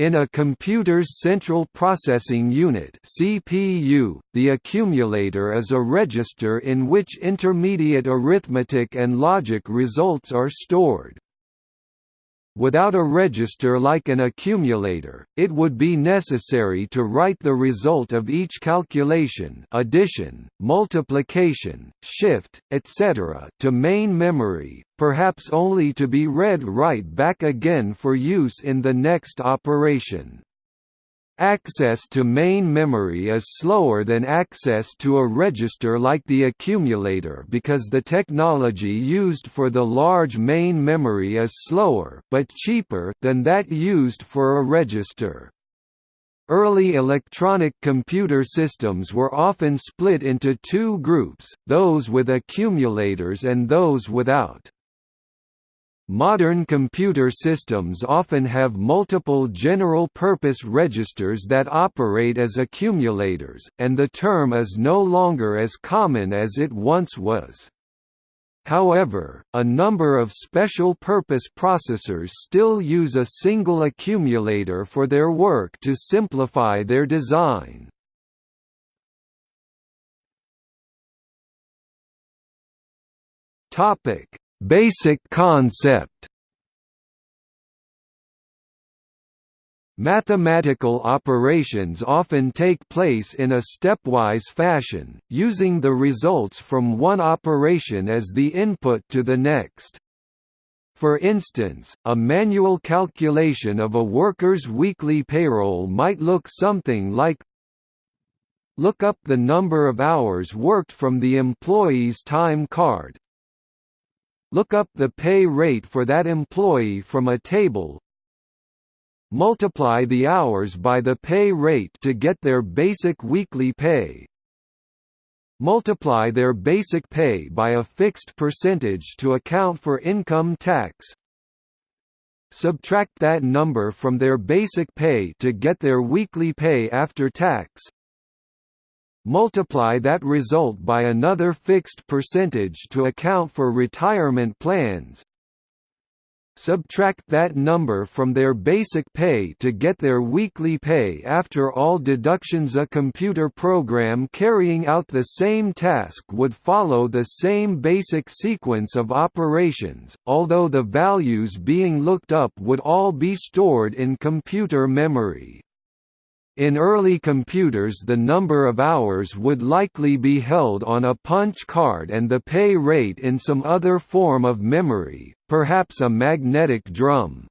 In a computer's central processing unit (CPU), the accumulator is a register in which intermediate arithmetic and logic results are stored. Without a register like an accumulator, it would be necessary to write the result of each calculation addition, multiplication, shift, etc. to main memory, perhaps only to be read right back again for use in the next operation. Access to main memory is slower than access to a register like the accumulator because the technology used for the large main memory is slower but cheaper than that used for a register. Early electronic computer systems were often split into two groups, those with accumulators and those without. Modern computer systems often have multiple general-purpose registers that operate as accumulators, and the term is no longer as common as it once was. However, a number of special-purpose processors still use a single accumulator for their work to simplify their design. Topic: Basic concept Mathematical operations often take place in a stepwise fashion, using the results from one operation as the input to the next. For instance, a manual calculation of a worker's weekly payroll might look something like Look up the number of hours worked from the employee's time card, Look up the pay rate for that employee from a table. Multiply the hours by the pay rate to get their basic weekly pay. Multiply their basic pay by a fixed percentage to account for income tax. Subtract that number from their basic pay to get their weekly pay after tax. Multiply that result by another fixed percentage to account for retirement plans. Subtract that number from their basic pay to get their weekly pay after all deductions A computer program carrying out the same task would follow the same basic sequence of operations, although the values being looked up would all be stored in computer memory. In early computers the number of hours would likely be held on a punch card and the pay rate in some other form of memory, perhaps a magnetic drum.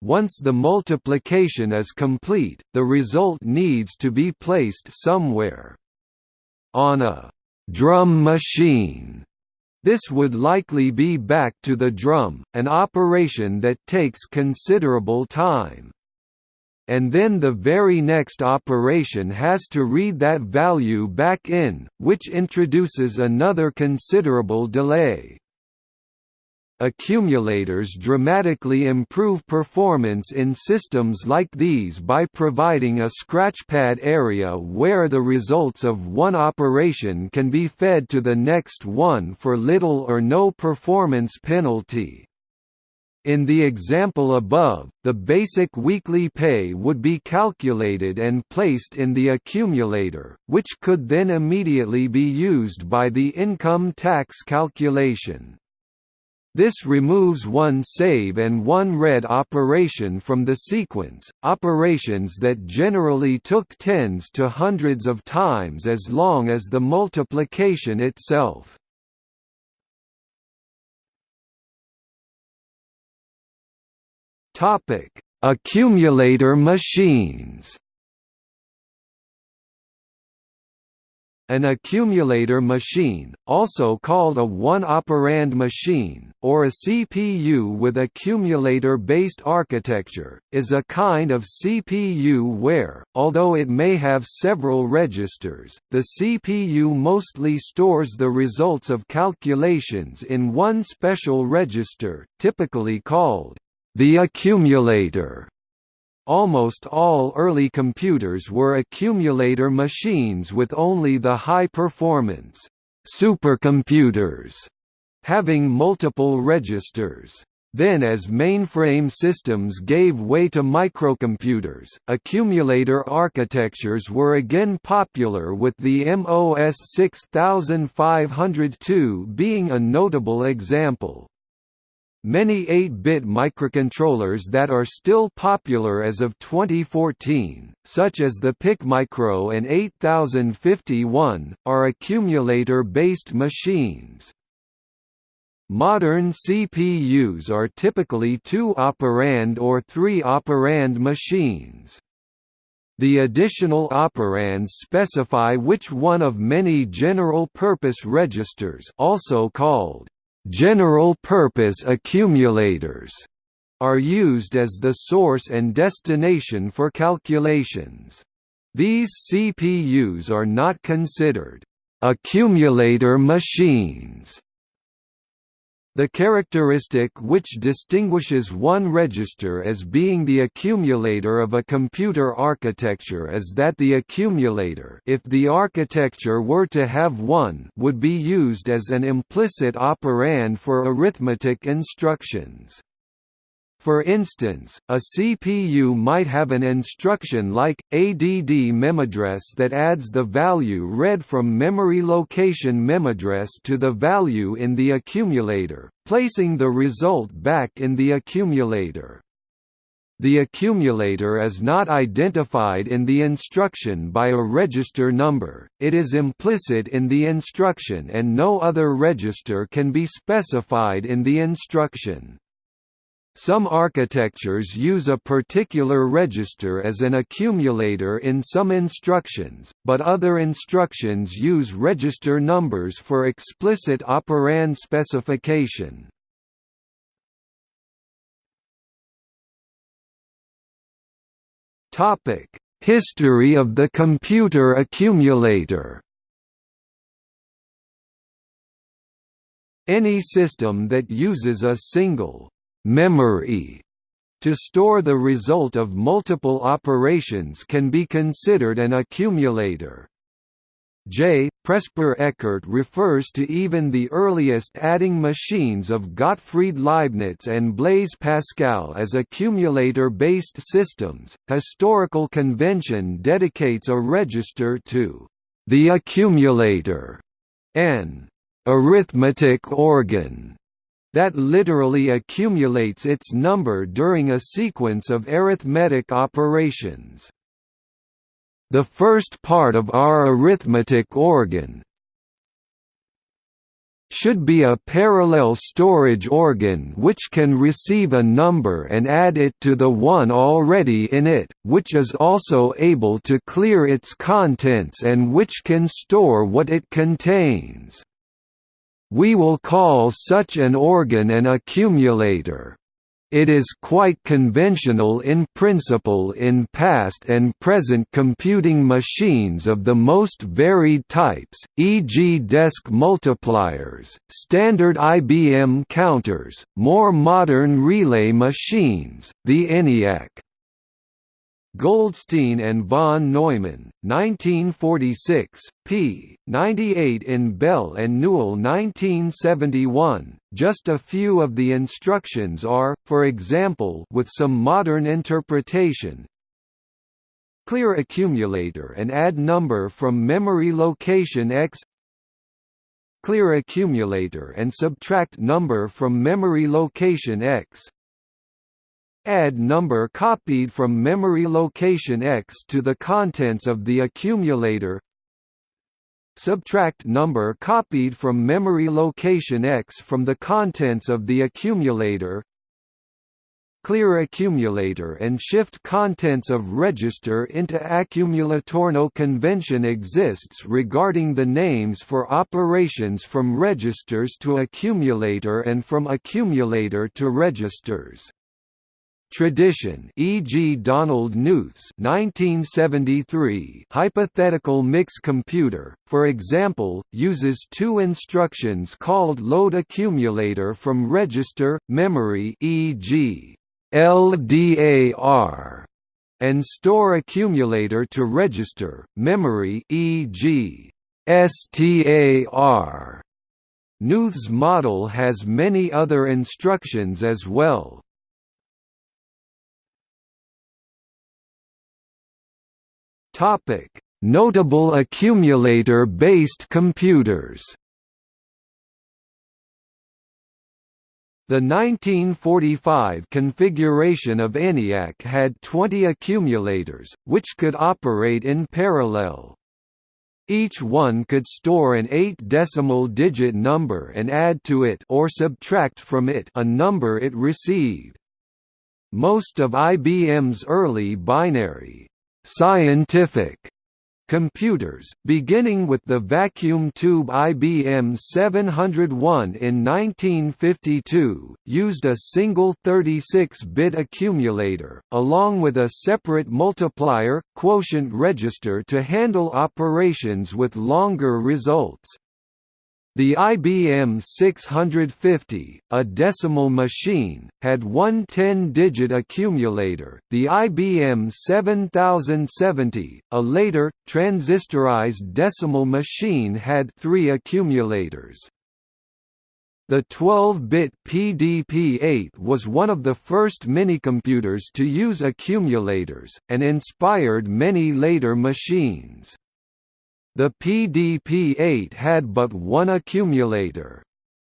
Once the multiplication is complete, the result needs to be placed somewhere. On a «drum machine» This would likely be back to the drum, an operation that takes considerable time and then the very next operation has to read that value back in, which introduces another considerable delay. Accumulators dramatically improve performance in systems like these by providing a scratchpad area where the results of one operation can be fed to the next one for little or no performance penalty. In the example above, the basic weekly pay would be calculated and placed in the accumulator, which could then immediately be used by the income tax calculation. This removes one save and one read operation from the sequence, operations that generally took tens to hundreds of times as long as the multiplication itself. Topic: Accumulator machines. An accumulator machine, also called a one-operand machine, or a CPU with accumulator-based architecture, is a kind of CPU where, although it may have several registers, the CPU mostly stores the results of calculations in one special register, typically called the accumulator Almost all early computers were accumulator machines with only the high-performance supercomputers having multiple registers. Then as mainframe systems gave way to microcomputers, accumulator architectures were again popular with the MOS 6502 being a notable example. Many 8-bit microcontrollers that are still popular as of 2014, such as the PIC Micro and 8051, are accumulator-based machines. Modern CPUs are typically two-operand or three-operand machines. The additional operands specify which one of many general-purpose registers also called general-purpose accumulators are used as the source and destination for calculations. These CPUs are not considered accumulator machines the characteristic which distinguishes one register as being the accumulator of a computer architecture is that the accumulator if the architecture were to have one would be used as an implicit operand for arithmetic instructions. For instance, a CPU might have an instruction like, add memoaddress that adds the value read from memory location memoaddress to the value in the accumulator, placing the result back in the accumulator. The accumulator is not identified in the instruction by a register number, it is implicit in the instruction and no other register can be specified in the instruction. Some architectures use a particular register as an accumulator in some instructions, but other instructions use register numbers for explicit operand specification. History of the computer accumulator Any system that uses a single memory to store the result of multiple operations can be considered an accumulator. J. Presper Eckert refers to even the earliest adding machines of Gottfried Leibniz and Blaise Pascal as accumulator-based systems. Historical convention dedicates a register to the accumulator, an arithmetic organ that literally accumulates its number during a sequence of arithmetic operations. The first part of our arithmetic organ should be a parallel storage organ which can receive a number and add it to the one already in it, which is also able to clear its contents and which can store what it contains. We will call such an organ an accumulator. It is quite conventional in principle in past and present computing machines of the most varied types, e.g. desk multipliers, standard IBM counters, more modern relay machines, the ENIAC. Goldstine and von Neumann, 1946, p. 98 in Bell and Newell 1971. Just a few of the instructions are, for example with some modern interpretation, Clear accumulator and add number from memory location X Clear accumulator and subtract number from memory location X Add number copied from memory location X to the contents of the accumulator Subtract number copied from memory location X from the contents of the accumulator Clear accumulator and shift contents of register into accumulator. No convention exists regarding the names for operations from registers to accumulator and from accumulator to registers. Tradition e.g. Donald Knuth's 1973 hypothetical mix computer, for example, uses two instructions called load accumulator from register, memory e.g. LDAR, and store accumulator to register, memory e.g. STAR. Knuth's model has many other instructions as well. Topic: Notable accumulator-based computers. The 1945 configuration of ENIAC had 20 accumulators, which could operate in parallel. Each one could store an eight-decimal digit number and add to it or subtract from it a number it received. Most of IBM's early binary scientific computers, beginning with the vacuum tube IBM 701 in 1952, used a single 36-bit accumulator, along with a separate multiplier, quotient register to handle operations with longer results. The IBM 650, a decimal machine, had one 10-digit accumulator. The IBM 7070, a later, transistorized decimal machine had three accumulators. The 12-bit PDP-8 was one of the first minicomputers to use accumulators, and inspired many later machines. The PDP-8 had but one accumulator.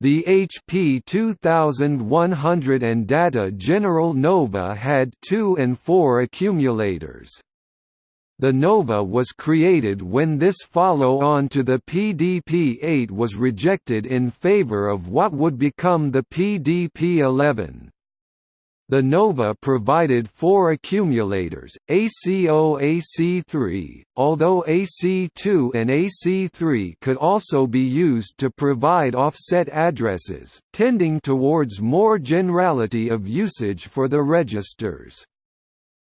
The HP 2100 and Data General Nova had two and four accumulators. The Nova was created when this follow-on to the PDP-8 was rejected in favor of what would become the PDP-11. The Nova provided four accumulators, AC0-AC3, although AC2 and AC3 could also be used to provide offset addresses, tending towards more generality of usage for the registers.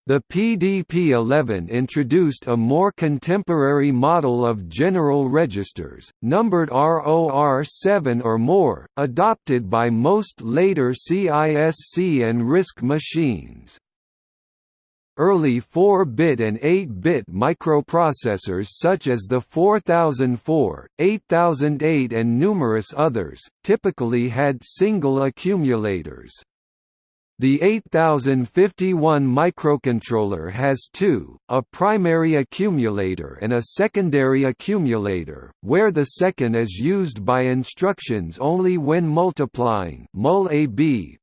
The PDP-11 introduced a more contemporary model of general registers, numbered ROR7 or more, adopted by most later CISC and RISC machines. Early 4-bit and 8-bit microprocessors such as the 4004, 8008 and numerous others, typically had single accumulators. The 8051 microcontroller has two, a primary accumulator and a secondary accumulator, where the second is used by instructions only when multiplying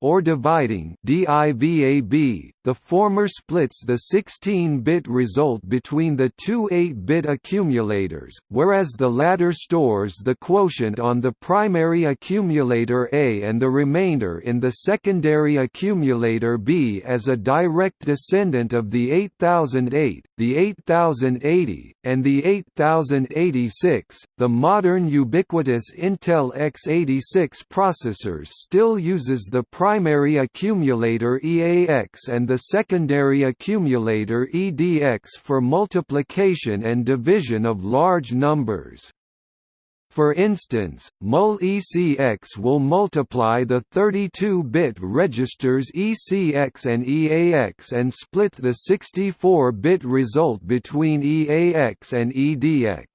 or dividing the former splits the 16-bit result between the two 8-bit accumulators, whereas the latter stores the quotient on the primary accumulator A and the remainder in the secondary accumulator B as a direct descendant of the 8008, the 8080, and the 8086. The modern ubiquitous Intel x86 processors still uses the primary accumulator EAX and the secondary accumulator EDX for multiplication and division of large numbers. For instance, MUL ECX will multiply the 32-bit registers ECX and EAX and split the 64-bit result between EAX and EDX.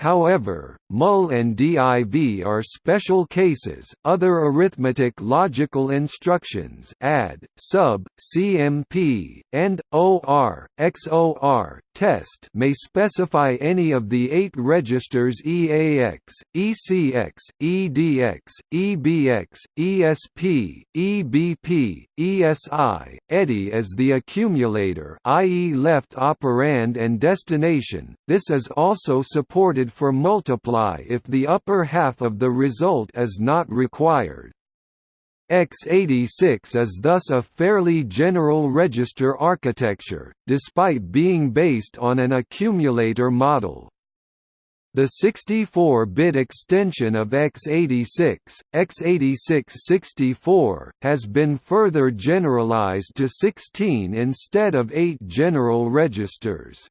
However, MUL and DIV are special cases. Other arithmetic logical instructions add, sub, CMP, and OR, XOR, test may specify any of the eight registers EAX, ECX, EDX, EBX, ESP, EBP, ESI, EDI as the accumulator i.e. left operand and destination. This is also supported for multiply if the upper half of the result is not required. X86 is thus a fairly general register architecture, despite being based on an accumulator model. The 64-bit extension of x86, x86-64, has been further generalized to 16 instead of 8 general registers.